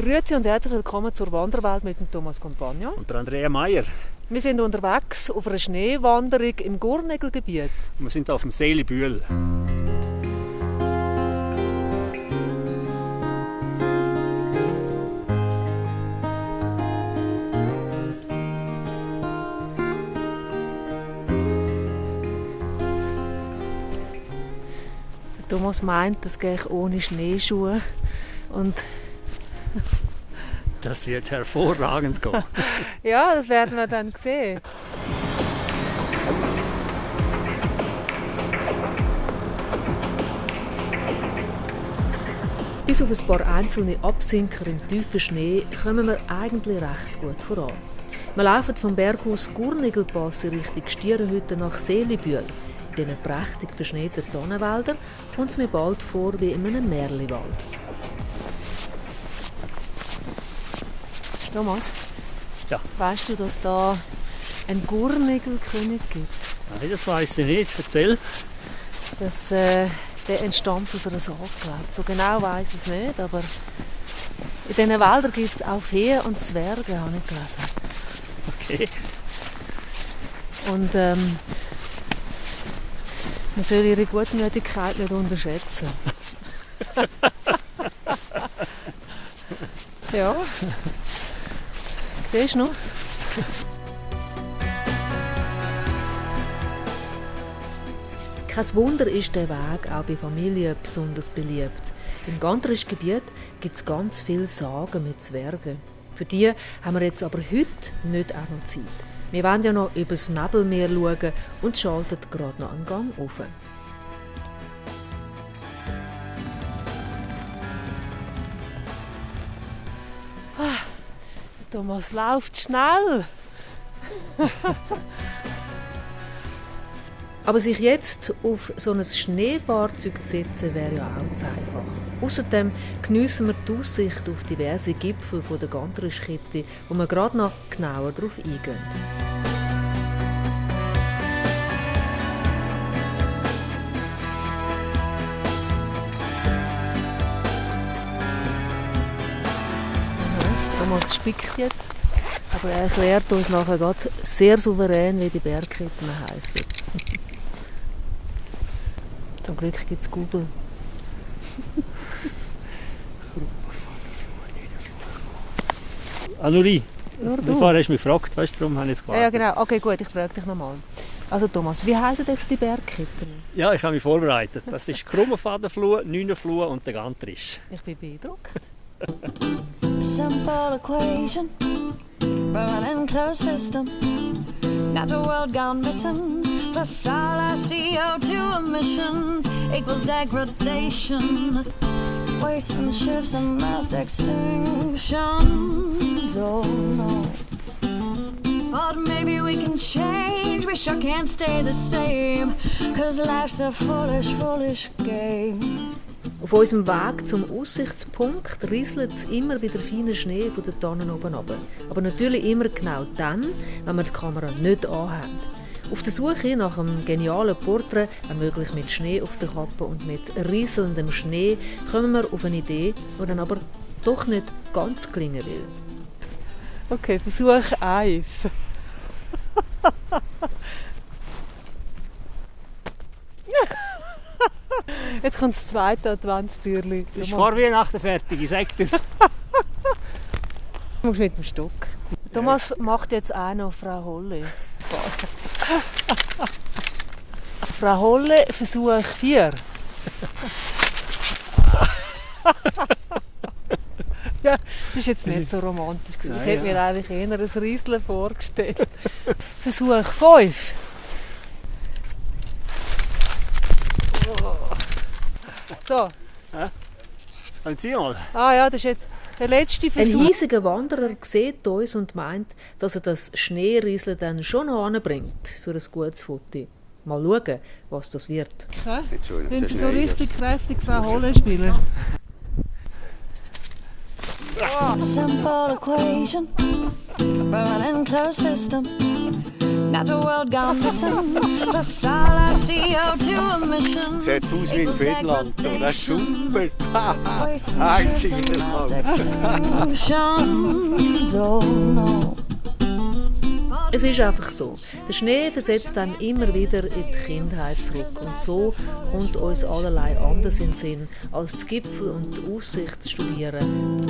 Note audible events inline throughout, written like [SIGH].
Grüezi und herzlich willkommen zur Wanderwelt mit dem Thomas Compagno. Und der Andrea Meier. Wir sind unterwegs auf einer Schneewanderung im Gurnegelgebiet. Wir sind auf dem Seelibühl. Thomas meint, das gehe ich ohne Schneeschuhe. Und [LAUGHS] das wird hervorragend gehen. [LAUGHS] ja, das werden wir dann sehen. Bis auf ein paar einzelne Absinker im tiefen Schnee kommen wir eigentlich recht gut voran. Wir laufen vom Berghaus Gurnigelpass in Richtung Stierenhütte nach Seelibühl. In diesen prächtig verschneiten Tannenwäldern kommt es mir bald vor wie in einem Märliwald. Thomas, ja. weißt du, dass da einen Gurnigelkönig gibt? Nein, das weiß ich nicht. Erzähl. Das, äh, der entstammt aus einer Sage, So genau weiß ich es nicht, aber in diesen Wäldern gibt es auch Feen und Zwerge, habe ich gelesen. Okay. Und ähm, man soll ihre Gutmütigkeit nicht unterschätzen. [LAUGHS] ja. Siehst du noch? Kein Wunder ist der Weg auch bei Familien besonders beliebt. Im Gantrisch Gebiet gibt es ganz viele Sagen mit Zwergen. Für die haben wir jetzt aber heute nicht auch noch Zeit. Wir wollen ja noch über das Nebelmeer schauen und schalten gerade noch einen Gang auf. Thomas läuft schnell. [LAUGHS] Aber sich jetzt auf so ein Schneefahrzeug zu setzen, wäre ja auch zu einfach. Außerdem geniessen wir die Aussicht auf diverse Gipfel der Gantrischkette, wo wir gerade noch genauer darauf eingehen. Thomas spickt jetzt, aber er erklärt uns nachher gerade sehr souverän, wie die Bergketten helfen. [LAUGHS] Zum Glück gibt es Google. [LAUGHS] Anuri, bevor hast du mich gefragt, weißt du, darum habe ich es gewartet. Ja, genau. Okay, gut, ich frage dich nochmal. Also Thomas, wie heißen jetzt die Bergketten? Ja, ich habe mich vorbereitet. Das ist Krummenfadenfluh, Neunenfluh und der Gantrisch. Ich bin beeindruckt. [LAUGHS] Simple equation, burning closed system. The world gone missing. Plus all our CO2 emissions equals degradation. Wasting ships and mass extinctions. Oh no. But maybe we can change. We sure can't stay the same. Cause life's a foolish, foolish game. Auf unserem Weg zum Aussichtspunkt rieselt es immer wieder feiner Schnee von den Tannen oben runter. Aber natürlich immer genau dann, wenn wir die Kamera nicht anhaben. Auf der Suche nach einem genialen Porträt, ermöglicht mit Schnee auf der Kappe und mit rieselndem Schnee, kommen wir auf eine Idee, die dann aber doch nicht ganz gelingen will. Okay, Versuch 1. [LAUGHS] Jetzt kommt das zweite Adventstürli. Ist vor Weihnachten fertig, ich sag das. Du musst mit dem Stock. Thomas macht jetzt auch noch Frau Holle. Frau Holle, Versuch 4. ja, das ist jetzt nicht so romantisch. ich hätte mir eigentlich eher ein Rieseln vorgestellt. Versuch 5. So. Ja? Sie mal. Ah ja, das ist jetzt der letzte Versuch. Ein hiesiger Wanderer sieht uns und meint, dass er das Schneerieseln dann schon noch anbringt für ein gutes Foto. Mal schauen, was das wird. Ja? Wenn Sie so richtig kräftig Frau Holle spielen. Oh. Simple equation, burning closed system. Got the world gone missing. Plus all our CO2 emissions. Sieht aus wie in Finnland, aber das ist super. Wasting Einzig ships in in der mass Welt. extinctions. Oh no. Es ist einfach so. Der Schnee versetzt einem immer wieder in die Kindheit zurück. Und so kommt uns allerlei anders in den Sinn, als die Gipfel und die Aussicht zu studieren.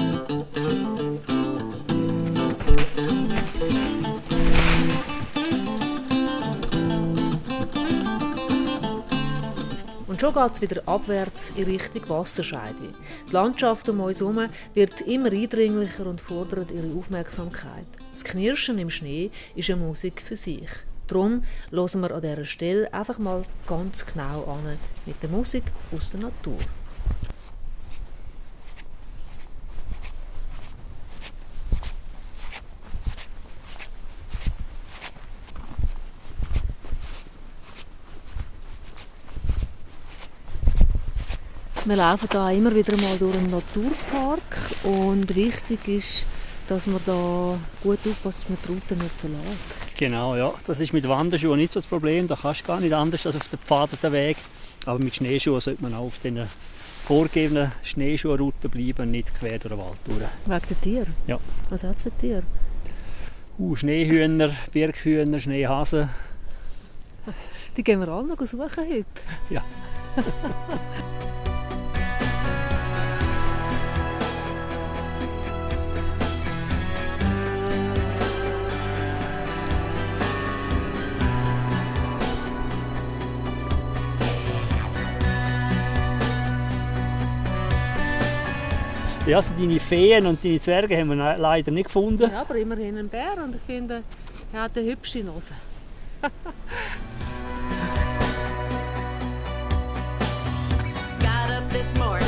Und schon geht es wieder abwärts in Richtung Wasserscheide. Die Landschaft um uns herum wird immer eindringlicher und fordert ihre Aufmerksamkeit. Das Knirschen im Schnee ist eine Musik für sich. Darum hören wir an dieser Stelle einfach mal ganz genau an mit der Musik aus der Natur. Wir laufen da immer wieder mal durch einen Naturpark und wichtig ist, dass man da gut aufpasst, dass man die Route nicht verlässt. Genau, ja. Das ist mit Wanderschuhen nicht so das Problem. Da kannst du gar nicht anders als auf den pfadeten Weg. Aber mit Schneeschuhen sollte man auch auf den vorgegebenen Schneeschuhrouten bleiben nicht quer durch den Wald durch. Wegen der Tiere? Ja. Was hat es für Tiere? Uh, Schneehühner, Birkhühner, Schneehasen. Die gehen wir alle noch suchen heute. Ja. [LAUGHS] Ja, also deine Feen und deine Zwerge haben wir leider nicht gefunden. Ja, aber immerhin ein Bär und ich finde, er hat eine hübsche Nase. This morning